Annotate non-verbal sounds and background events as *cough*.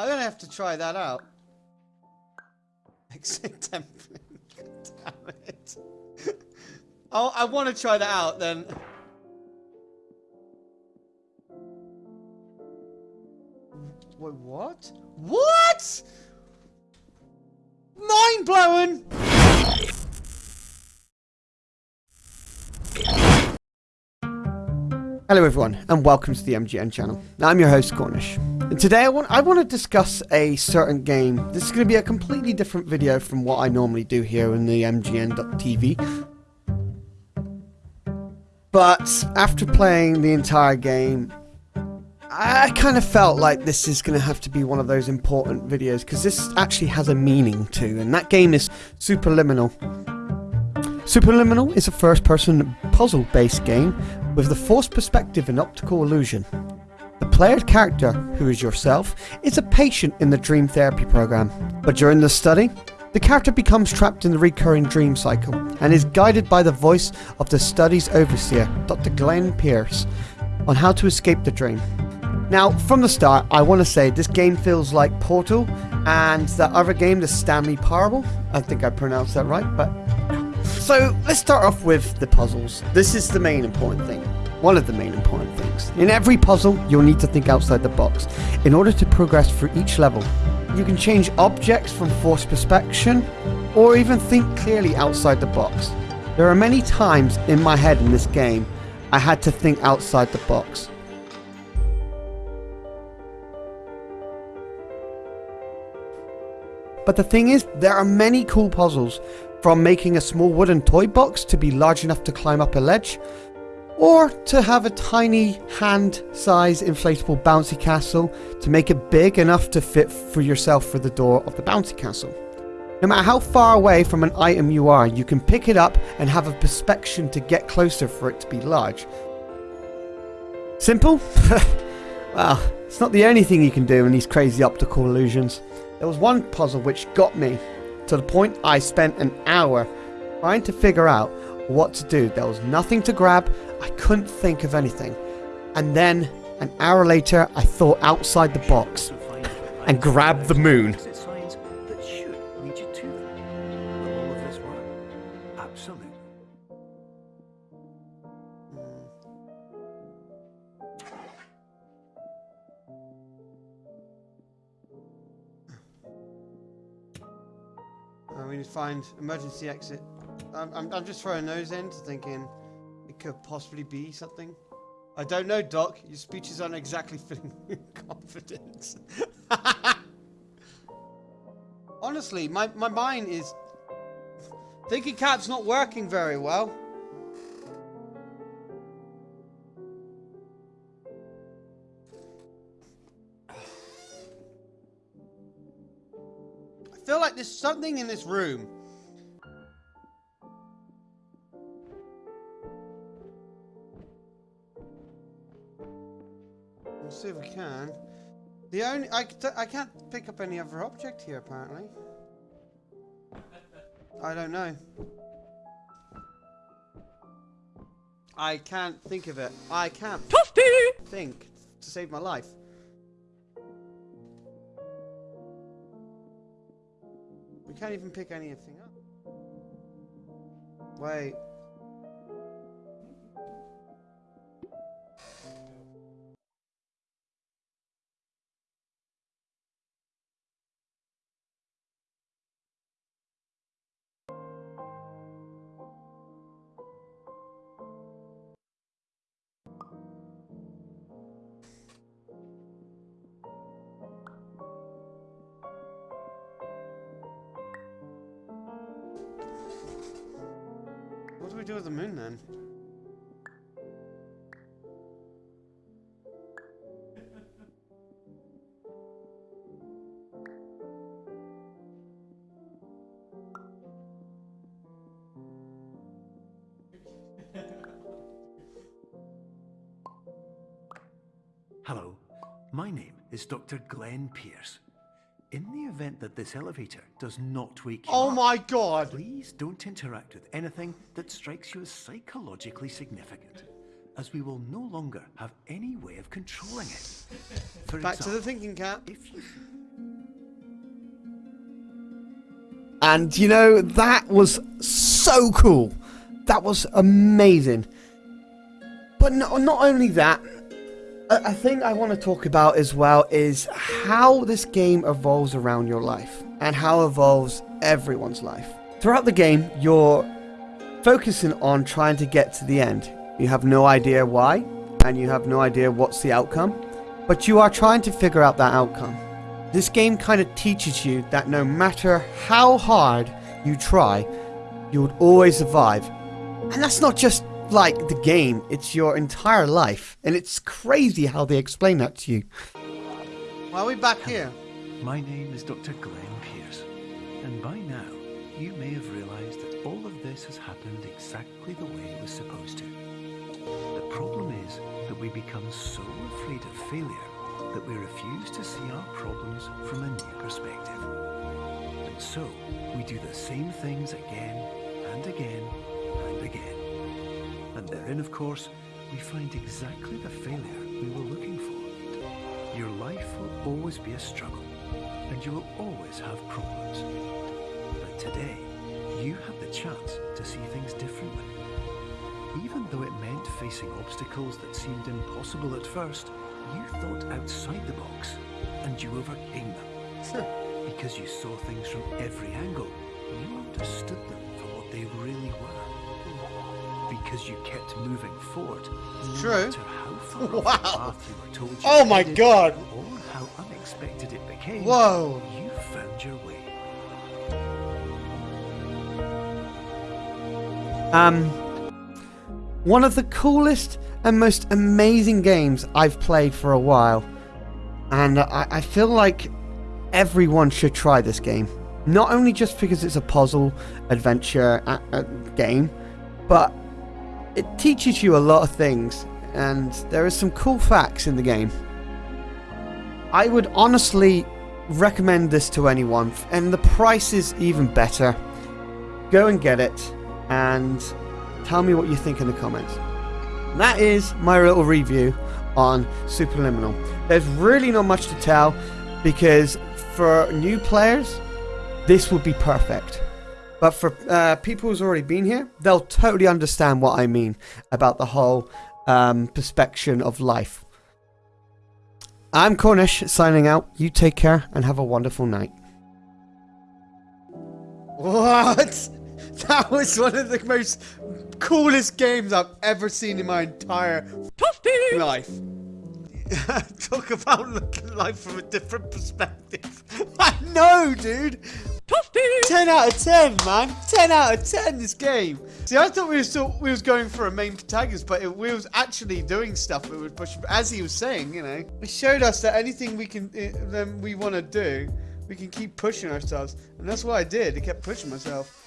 I'm gonna have to try that out. *laughs* Exit template. Damn *laughs* it. Oh, I want to try that out then. Wait, what? What? Mind blowing! Hello everyone, and welcome to the MGN channel. I'm your host, Cornish. Today I want, I want to discuss a certain game. This is going to be a completely different video from what I normally do here in the MGN.TV. But after playing the entire game, I kind of felt like this is going to have to be one of those important videos because this actually has a meaning too, and that game is Superliminal. Superliminal is a first-person puzzle-based game with the forced perspective and optical illusion. The player's character, who is yourself, is a patient in the dream therapy program, but during the study, the character becomes trapped in the recurring dream cycle and is guided by the voice of the study's overseer, Dr. Glenn Pierce, on how to escape the dream. Now, from the start, I want to say this game feels like Portal and that other game, the Stanley Parable. I think I pronounced that right, but. So, let's start off with the puzzles. This is the main important thing. One of the main important things. In every puzzle, you'll need to think outside the box in order to progress through each level. You can change objects from forced perspection, or even think clearly outside the box. There are many times in my head in this game I had to think outside the box. But the thing is, there are many cool puzzles, from making a small wooden toy box to be large enough to climb up a ledge, or to have a tiny hand-sized inflatable bouncy castle to make it big enough to fit for yourself for the door of the bouncy castle. No matter how far away from an item you are, you can pick it up and have a perspection to get closer for it to be large. Simple? *laughs* well, it's not the only thing you can do in these crazy optical illusions. There was one puzzle which got me to the point I spent an hour trying to figure out what to do. There was nothing to grab, I couldn't think of anything. And then, an hour later, I thought outside the box and grabbed the moon. we need to hmm. find emergency exit. I'm, I'm, I'm just throwing those in, thinking it could possibly be something. I don't know, Doc. Your speeches aren't exactly *laughs* filling confidence. *laughs* Honestly, my, my mind is... Thinking cap's not working very well. *sighs* I feel like there's something in this room. We'll see if we can. The only I, I can't pick up any other object here apparently. I don't know. I can't think of it. I can't Toasty! think to save my life. We can't even pick anything up. Wait. Do with the moon then? Hello, my name is Dr. Glenn Pierce. In the event that this elevator does not wake you Oh up, my god! Please don't interact with anything that strikes you as psychologically significant, as we will no longer have any way of controlling it. For Back example, to the thinking cap. You... And you know, that was so cool. That was amazing. But no, not only that, a, thing I want to talk about as well is how this game evolves around your life and how it evolves everyone's life. Throughout the game, you're focusing on trying to get to the end. You have no idea why, and you have no idea what's the outcome, but you are trying to figure out that outcome. This game kind of teaches you that no matter how hard you try, you would always survive. And that's not just like the game, it's your entire life. And it's crazy how they explain that to you. Why are we back here? My name is Dr. Glenn Pierce, and by now you may have realized that all of this has happened exactly the way it was supposed to. The problem is that we become so afraid of failure that we refuse to see our problems from a new perspective. And so we do the same things again and again and again. And therein, of course, we find exactly the failure we were looking for. Your life will always be a struggle, and you will always have problems. But today, you have the chance to see things differently. Even though it meant facing obstacles that seemed impossible at first, you thought outside the box, and you overcame them. Because you saw things from every angle, you understood them for what they really were. Because you kept moving forward, no True. matter how far Wow. path you were told you Oh my headed, god. or how unexpected it became, Whoa. you found your way. Um, one of the coolest and most amazing games I've played for a while, and I, I feel like everyone should try this game. Not only just because it's a puzzle adventure uh, uh, game, but it teaches you a lot of things, and there are some cool facts in the game. I would honestly recommend this to anyone, and the price is even better. Go and get it and tell me what you think in the comments. That is my little review on Superliminal. There's really not much to tell because for new players, this would be perfect. But for uh, people who's already been here, they'll totally understand what I mean about the whole um, perspective of life. I'm Cornish signing out. You take care and have a wonderful night. What? *laughs* That was one of the most coolest games I've ever seen in my entire life. *laughs* Talk about looking *laughs* at life from a different perspective. I know, dude. 10 out of 10, man. 10 out of 10 this game. See, I thought we were still we was going for a main protagonist, but it, we was actually doing stuff that would push. As he was saying, you know, it showed us that anything we can, uh, then we want to do, we can keep pushing ourselves, and that's what I did. I kept pushing myself.